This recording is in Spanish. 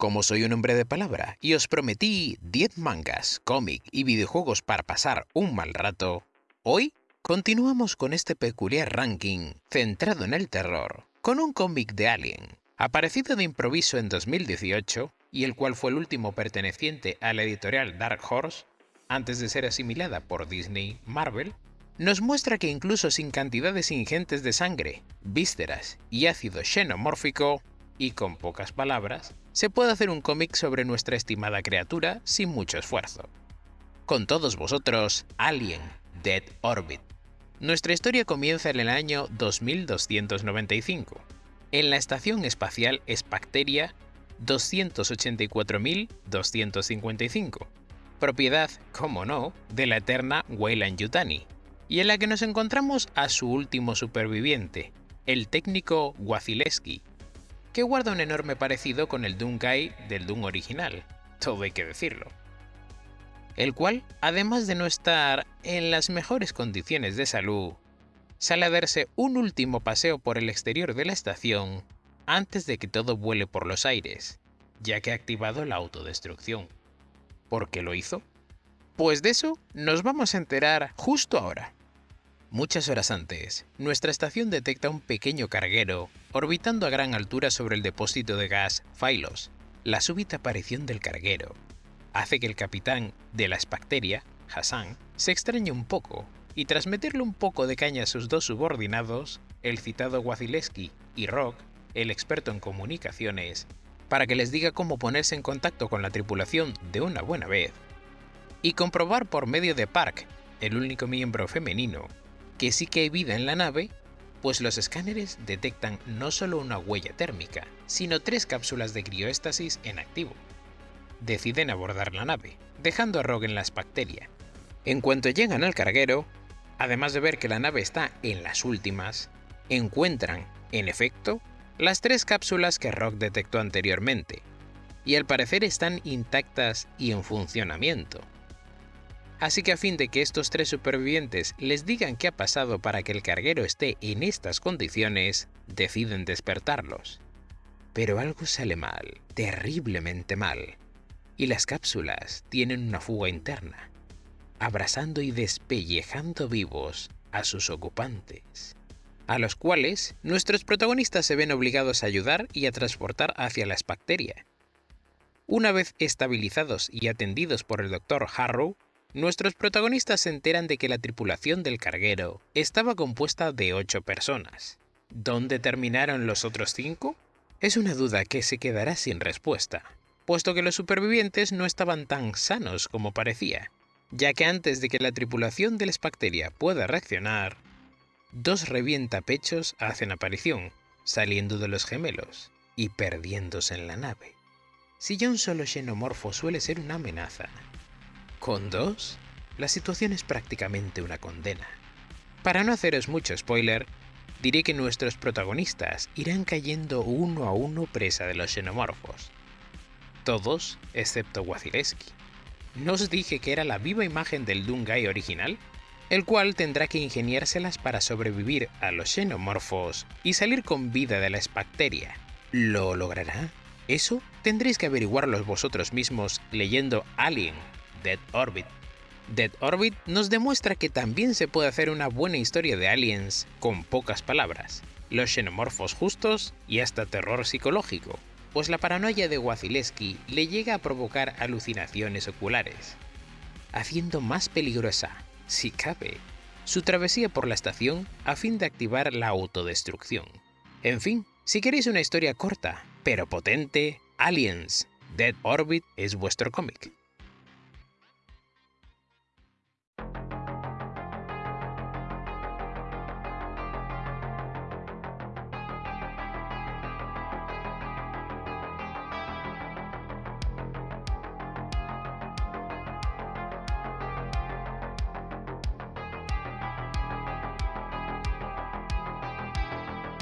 Como soy un hombre de palabra y os prometí 10 mangas, cómic y videojuegos para pasar un mal rato, hoy continuamos con este peculiar ranking centrado en el terror, con un cómic de Alien, aparecido de improviso en 2018 y el cual fue el último perteneciente a la editorial Dark Horse, antes de ser asimilada por Disney Marvel, nos muestra que incluso sin cantidades ingentes de sangre, vísceras y ácido xenomórfico, y con pocas palabras, se puede hacer un cómic sobre nuestra estimada criatura sin mucho esfuerzo. Con todos vosotros, Alien, Dead Orbit. Nuestra historia comienza en el año 2295, en la estación espacial Spacteria 284.255, propiedad, como no, de la eterna Weyland Yutani, y en la que nos encontramos a su último superviviente, el técnico Wasilewski, que guarda un enorme parecido con el Dunkai del Doom original, todo hay que decirlo. El cual, además de no estar en las mejores condiciones de salud, sale a darse un último paseo por el exterior de la estación antes de que todo vuele por los aires, ya que ha activado la autodestrucción. ¿Por qué lo hizo? Pues de eso nos vamos a enterar justo ahora. Muchas horas antes, nuestra estación detecta un pequeño carguero orbitando a gran altura sobre el depósito de gas Phylos. La súbita aparición del carguero hace que el capitán de la Spacteria, Hassan, se extrañe un poco y tras meterle un poco de caña a sus dos subordinados, el citado Wasilewski y Rock, el experto en comunicaciones, para que les diga cómo ponerse en contacto con la tripulación de una buena vez, y comprobar por medio de Park, el único miembro femenino, que sí que hay vida en la nave, pues los escáneres detectan no solo una huella térmica, sino tres cápsulas de crioéstasis en activo. Deciden abordar la nave, dejando a Rogue en la bacteria. En cuanto llegan al carguero, además de ver que la nave está en las últimas, encuentran, en efecto, las tres cápsulas que Rock detectó anteriormente, y al parecer están intactas y en funcionamiento, Así que a fin de que estos tres supervivientes les digan qué ha pasado para que el carguero esté en estas condiciones, deciden despertarlos. Pero algo sale mal, terriblemente mal, y las cápsulas tienen una fuga interna, abrazando y despellejando vivos a sus ocupantes, a los cuales nuestros protagonistas se ven obligados a ayudar y a transportar hacia la bacteria. Una vez estabilizados y atendidos por el Dr. Harrow, Nuestros protagonistas se enteran de que la tripulación del carguero estaba compuesta de 8 personas. ¿Dónde terminaron los otros 5? Es una duda que se quedará sin respuesta, puesto que los supervivientes no estaban tan sanos como parecía, ya que antes de que la tripulación del Spacteria pueda reaccionar, dos revientapechos hacen aparición, saliendo de los gemelos y perdiéndose en la nave. Si ya un solo xenomorfo suele ser una amenaza, con dos, la situación es prácticamente una condena. Para no haceros mucho spoiler, diré que nuestros protagonistas irán cayendo uno a uno presa de los xenomorfos. Todos, excepto Wasilewski. ¿No os dije que era la viva imagen del Dungai original? El cual tendrá que ingeniárselas para sobrevivir a los xenomorfos y salir con vida de la espacteria. ¿Lo logrará? Eso tendréis que averiguarlo vosotros mismos leyendo Alien Dead Orbit. Dead Orbit nos demuestra que también se puede hacer una buena historia de aliens con pocas palabras, los xenomorfos justos y hasta terror psicológico, pues la paranoia de Wasilewski le llega a provocar alucinaciones oculares, haciendo más peligrosa, si cabe, su travesía por la estación a fin de activar la autodestrucción. En fin, si queréis una historia corta, pero potente, Aliens, Dead Orbit es vuestro cómic.